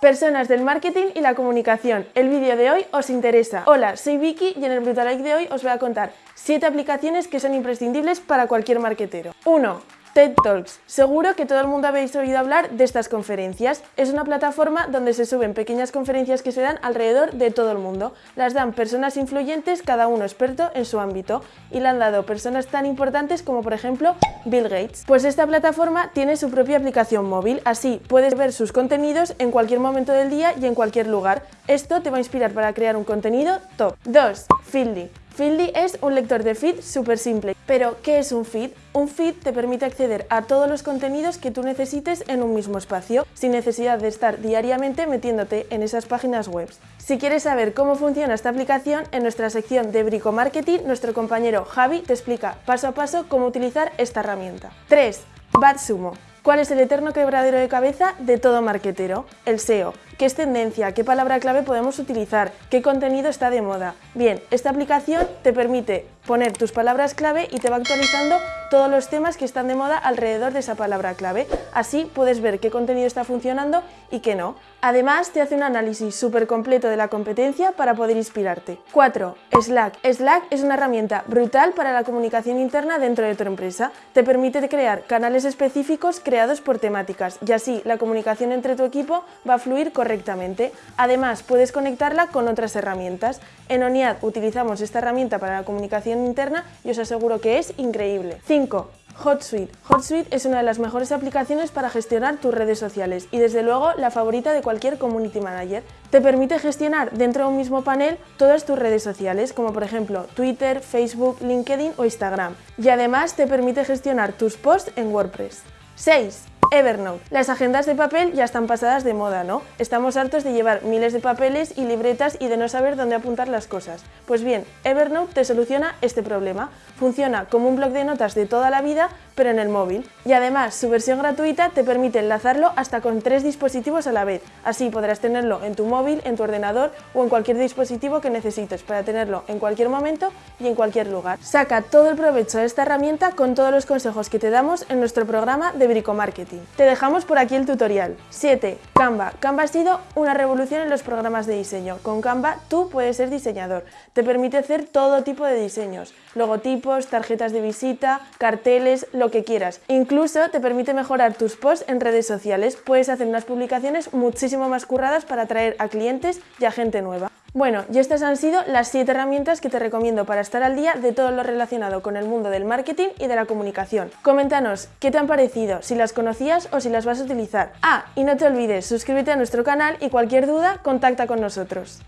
Personas del marketing y la comunicación. El vídeo de hoy os interesa. Hola, soy Vicky y en el Brutal de hoy os voy a contar 7 aplicaciones que son imprescindibles para cualquier marketero. 1. TED Talks. Seguro que todo el mundo habéis oído hablar de estas conferencias. Es una plataforma donde se suben pequeñas conferencias que se dan alrededor de todo el mundo. Las dan personas influyentes, cada uno experto en su ámbito, y la han dado personas tan importantes como por ejemplo Bill Gates. Pues esta plataforma tiene su propia aplicación móvil, así puedes ver sus contenidos en cualquier momento del día y en cualquier lugar. Esto te va a inspirar para crear un contenido top. 2. Feedly. Feedly es un lector de feed súper simple. Pero, ¿qué es un feed? Un feed te permite acceder a todos los contenidos que tú necesites en un mismo espacio, sin necesidad de estar diariamente metiéndote en esas páginas web. Si quieres saber cómo funciona esta aplicación, en nuestra sección de Brico Marketing, nuestro compañero Javi te explica paso a paso cómo utilizar esta herramienta. 3. BadSumo. ¿Cuál es el eterno quebradero de cabeza de todo marketero? El SEO. ¿Qué es tendencia? ¿Qué palabra clave podemos utilizar? ¿Qué contenido está de moda? Bien, esta aplicación te permite poner tus palabras clave y te va actualizando todos los temas que están de moda alrededor de esa palabra clave. Así puedes ver qué contenido está funcionando y qué no. Además, te hace un análisis súper completo de la competencia para poder inspirarte. 4. Slack. Slack es una herramienta brutal para la comunicación interna dentro de tu empresa. Te permite crear canales específicos creados por temáticas y así la comunicación entre tu equipo va a fluir correctamente. Además, puedes conectarla con otras herramientas. En ONIAD utilizamos esta herramienta para la comunicación interna y os aseguro que es increíble. 5. HotSuite. HotSuite es una de las mejores aplicaciones para gestionar tus redes sociales y desde luego la favorita de cualquier community manager. Te permite gestionar dentro de un mismo panel todas tus redes sociales como por ejemplo Twitter, Facebook, LinkedIn o Instagram y además te permite gestionar tus posts en WordPress. 6. Evernote. Las agendas de papel ya están pasadas de moda, ¿no? Estamos hartos de llevar miles de papeles y libretas y de no saber dónde apuntar las cosas. Pues bien, Evernote te soluciona este problema. Funciona como un blog de notas de toda la vida, pero en el móvil. Y además, su versión gratuita te permite enlazarlo hasta con tres dispositivos a la vez. Así podrás tenerlo en tu móvil, en tu ordenador o en cualquier dispositivo que necesites para tenerlo en cualquier momento y en cualquier lugar. Saca todo el provecho de esta herramienta con todos los consejos que te damos en nuestro programa de Bricomarketing. Te dejamos por aquí el tutorial. 7. Canva. Canva ha sido una revolución en los programas de diseño. Con Canva tú puedes ser diseñador. Te permite hacer todo tipo de diseños. Logotipos, tarjetas de visita, carteles, lo que quieras. Incluso te permite mejorar tus posts en redes sociales. Puedes hacer unas publicaciones muchísimo más curradas para atraer a clientes y a gente nueva. Bueno, y estas han sido las 7 herramientas que te recomiendo para estar al día de todo lo relacionado con el mundo del marketing y de la comunicación. Coméntanos qué te han parecido, si las conocías o si las vas a utilizar. Ah, y no te olvides, suscríbete a nuestro canal y cualquier duda, contacta con nosotros.